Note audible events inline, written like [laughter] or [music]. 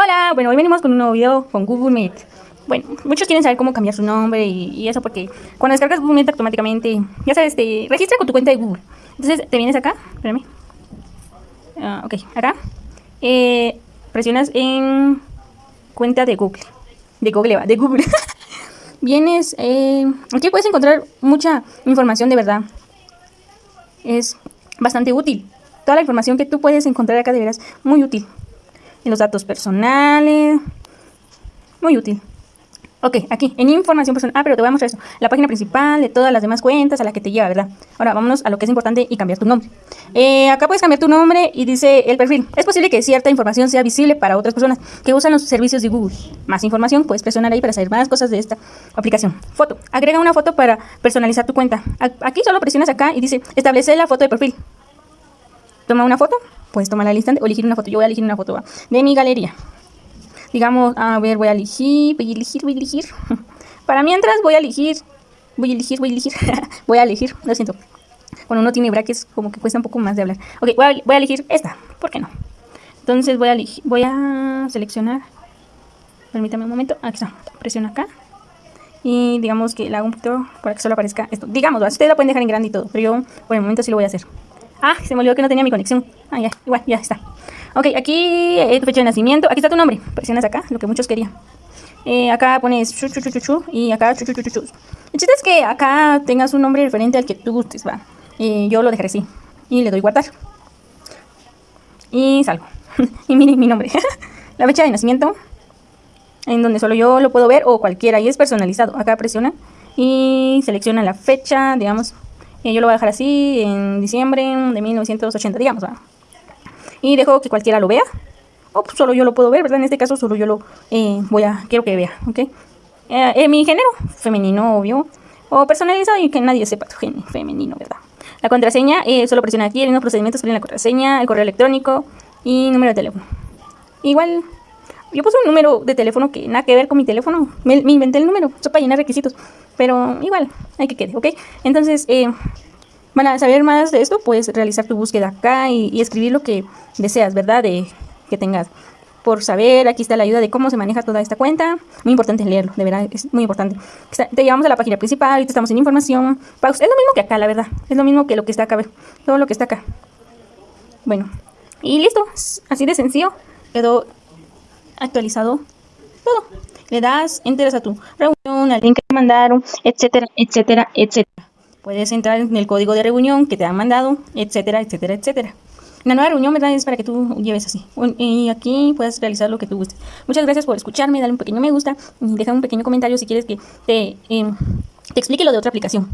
Hola, bueno, hoy venimos con un nuevo video con Google Meet. Bueno, muchos quieren saber cómo cambiar su nombre y, eso porque cuando descargas Google Meet automáticamente, ya sabes, te registra con tu cuenta de Google. Entonces te vienes acá, espérame. Ah, ok, acá. Eh, presionas en cuenta de Google. De Google, va, de Google. [laughs] vienes, eh, aquí puedes encontrar mucha información de verdad. Es bastante útil. Toda la información que tú puedes encontrar acá de veras muy útil en los datos personales. Muy útil. Ok, aquí, en información personal. Ah, pero te voy a mostrar eso. La página principal de todas las demás cuentas a la que te lleva, ¿verdad? Ahora, vámonos a lo que es importante y cambiar tu nombre. Eh, acá puedes cambiar tu nombre y dice el perfil. Es posible que cierta información sea visible para otras personas que usan los servicios de Google. Más información, puedes presionar ahí para saber más cosas de esta aplicación. Foto. Agrega una foto para personalizar tu cuenta. Aquí solo presionas acá y dice establece la foto de perfil. Toma una foto puedes tomar al instante o elegir una foto. Yo voy a elegir una foto de mi galería. Digamos, a ver, voy a elegir, voy a elegir, voy a elegir. Para mientras voy a elegir, voy a elegir, voy a elegir, voy a elegir, lo siento. Cuando uno tiene brackets como que cuesta un poco más de hablar. Ok, voy a, voy a elegir esta, ¿por qué no? Entonces voy a elegir, voy a seleccionar, permítame un momento, aquí está, presiona acá. Y digamos que la hago un poquito para que solo aparezca esto. Digamos, ustedes lo pueden dejar en grande y todo, pero yo por el momento sí lo voy a hacer. Ah, se me olvidó que no tenía mi conexión. Ah, ya, igual, ya está. Ok, aquí eh, tu fecha de nacimiento. Aquí está tu nombre. Presionas acá, lo que muchos querían. Eh, acá pones chu, chu, chu, y acá chu. El chiste es que acá tengas un nombre diferente al que tú gustes, va. Yo lo dejaré así. Y le doy guardar. Y salgo. [laughs] y miren mi nombre. [laughs] la fecha de nacimiento. En donde solo yo lo puedo ver o cualquiera. Y es personalizado. Acá presiona y selecciona la fecha, digamos, eh, yo lo voy a dejar así en diciembre de 1980, digamos. Y dejo que cualquiera lo vea. O pues, solo yo lo puedo ver, ¿verdad? En este caso solo yo lo eh, voy a, quiero que vea, ¿ok? Eh, mi género, femenino, obvio. O personalizado y que nadie sepa tu género femenino, ¿verdad? La contraseña, solo presiona aquí, el mismo procedimiento sale en la contraseña, el correo electrónico y número de teléfono. Igual, yo puse un número de teléfono que nada que ver con mi teléfono. Me, inventé el número, solo para llenar requisitos. Pero igual, hay que quede, ¿ok? Entonces, eh, para saber más de esto, puedes realizar tu búsqueda acá y, escribir lo que deseas, ¿verdad? Que tengas por saber, aquí está la ayuda de cómo se maneja toda esta cuenta. Muy importante leerlo, de verdad, es muy importante. Te llevamos a la página principal, ahorita estamos en información. Es lo mismo que acá, la verdad. Es lo mismo que lo que está acá, ver, todo lo que está acá. Bueno, y listo, así de sencillo. Quedó actualizado todo le das, enteras a tu reunión, al link que te mandaron, etcétera, etcétera, etcétera. Puedes entrar en el código de reunión que te han mandado, etcétera, etcétera, etcétera. La nueva reunión, ¿verdad? Es para que tú lleves así. Y aquí puedes realizar lo que tú gustes. Muchas gracias por escucharme, dale un pequeño me gusta y deja un pequeño comentario si quieres que te, em, te explique lo de otra aplicación.